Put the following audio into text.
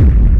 you.